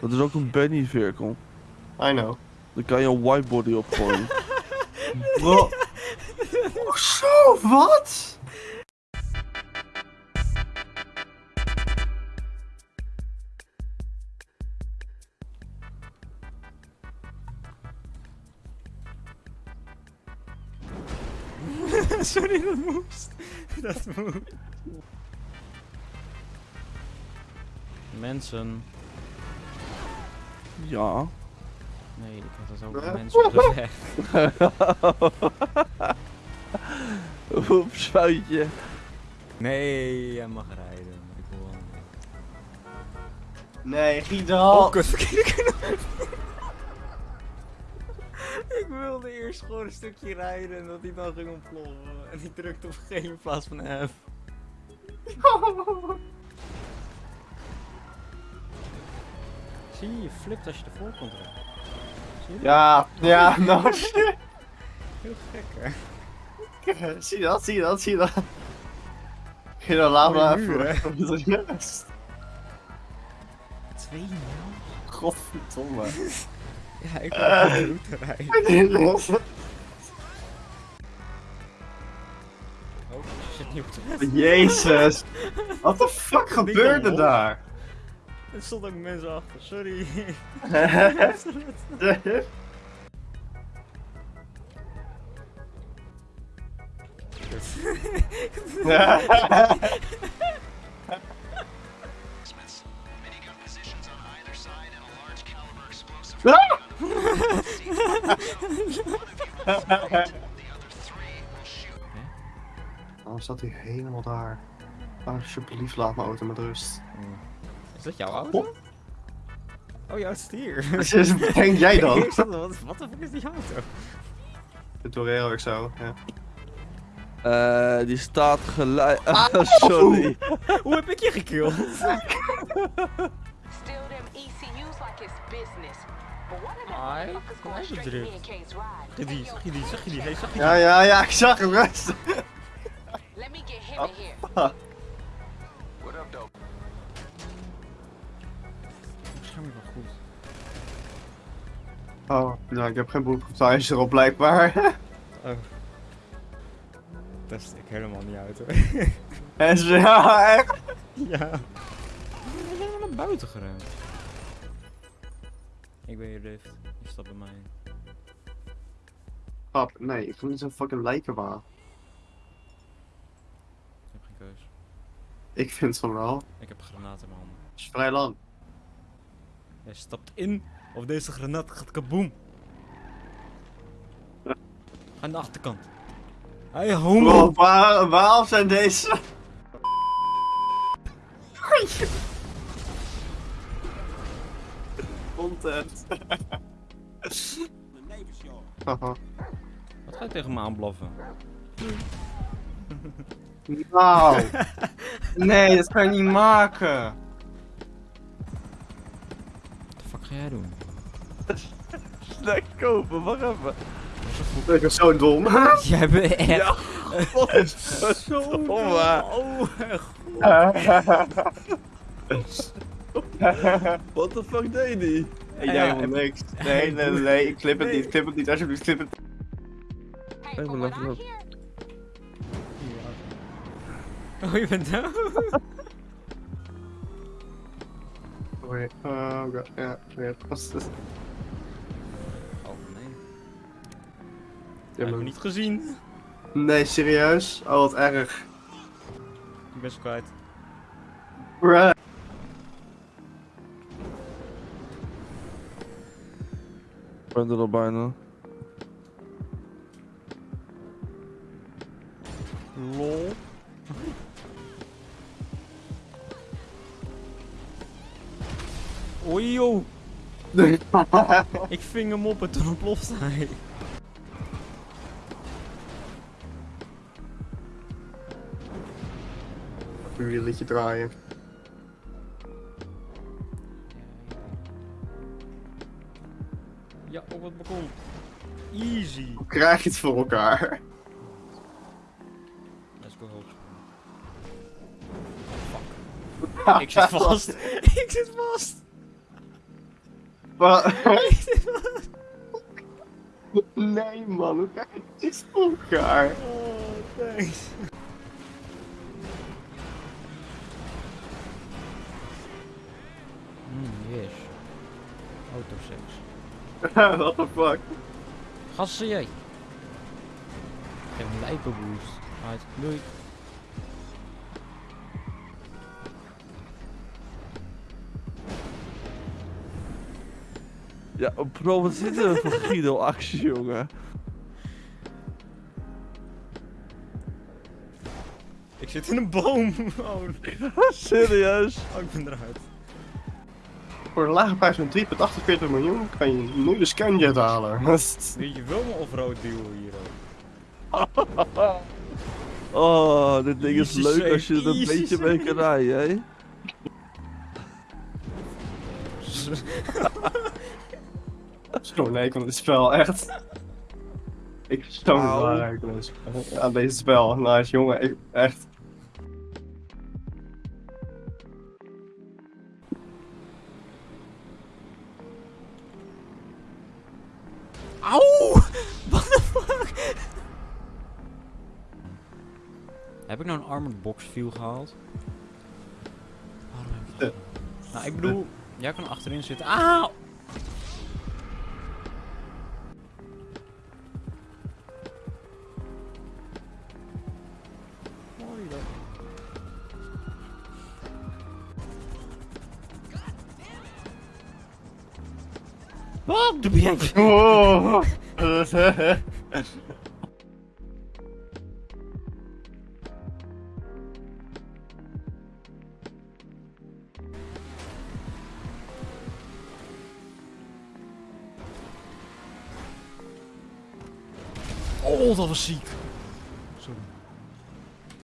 Dat is ook een bunny vehicle. I know. Daar kan je een whitebody op gooien. Bro. Oh, zo, wat? Sorry, dat moest. Dat moet. Mensen. Ja. Nee, ik had dat ook Huh? mensen op de weg. Oeps, foutje. Nee, jij mag rijden. Ik wil. Nee, Giedal. Oh, kut, verkeerde knop. Ik wilde eerst gewoon een stukje rijden en dat hij dan ging ontploffen. En die drukte op G in plaats van F. Zie je, je flipt als je ervoor komt je? Ja, ja, nou shit. Heel gek hè. Zie je dat, zie je dat, zie je dat. Laat Mooie me muur, even. Twee nul? Godverdomme. Ja, ik wil op de route rijden. Oh, je zit niet op de. Jezus. Wat de fuck gebeurde daar? Er stonden ook mensen achter, sorry. Waarom staat hij helemaal daar? Alsjeblieft, laat mijn auto met rust. Is dat jouw auto? Oh, jouw stier. Dus denk jij dan? Wat, wat de fuck is die auto? De Torero ik zo, ja. Eh, die staat gelijk. sorry. Hoe heb ik je gekillt? Steal them ECU's like it's business. Ai, kom to terug. Zag je die, zag je die, zag je die, hey, zag je die? Ja, ja, ja, ik zag hem rust. Let me get him in here. Wel goed. Oh, nou, ik heb geen broekgetuigen erop blijkbaar. Oh. Dat is ik helemaal niet uit hoor. En ze, ja, echt. ja. We zijn wel naar buiten gerend. Ik ben hier lift. Je stapt bij mij in. Pap, nee, ik wil niet zo'n fucking lijkenwaar. Ik heb geen keus. Ik vind van wel. Ik heb granaat in mijn handen. Het is vrij lang. Jij stapt in of deze granaat gaat kaboom. Aan de achterkant. Hey homo! Bro, waar, waarom zijn deze... Content. Haha. Wat ga je tegen me aanblaffen? Nou. Nee, dat kan je niet maken. Ga jij doen? Snack kopen, wacht even. Ik ben zo dom. Jij bent echt Ja, wat is dat zo dom? Oh. What the fuck deed die? Hey, jij ja, niks. Nee, nee, nee, nee, ik clip het Nee. niet, clip het niet, alsjeblieft, clip het. Hey, Hey, from maar what level I up. hear, Oh, je bent dood? Oké, oh god, ja, weer vast. Oh, nee. Ja, heb ik niet gezien. Nee, serieus? Oh, wat erg. Ik ben ze kwijt. Bruh. Ik ben er al bijna. Oei joh. Ik ving hem op en toen ontplofte hij. Een wieletje draaien. Ja, op het balkon. Easy. Hoe krijg je het voor elkaar? Let's go. Fuck. Ik zit vast. Ik zit vast. Nee man, hoe krijg je dit voor elkaar? Oh, thanks. Mm, yes. Autoseks. What the fuck? Gassen jij. Geef een lijpenboost. Uit. Doei. Ja, bro, wat dit nou voor Guido-actie, jongen? Ik zit in een boom. Oh, Serieus? oh ik ben eruit. Voor een lage prijs van 3,48 miljoen kan je nu de scanjet halen. Weet je wel mijn offroad deal hier ook. Oh, dit ding is leuk als je er een beetje mee kan rijden, hè? Zo nee van dit spel, echt. Ik ben zo Wauw. belangrijk aan deze spel- aan. Nice jongen, ik, echt. Auw! What the fuck? Heb ik nou een armored box view gehaald? Waarom heb ik dat gedaan? Nou, ik bedoel, jij kan achterin zitten. Auw! Wat doe jij? Oh. Dat was ziek.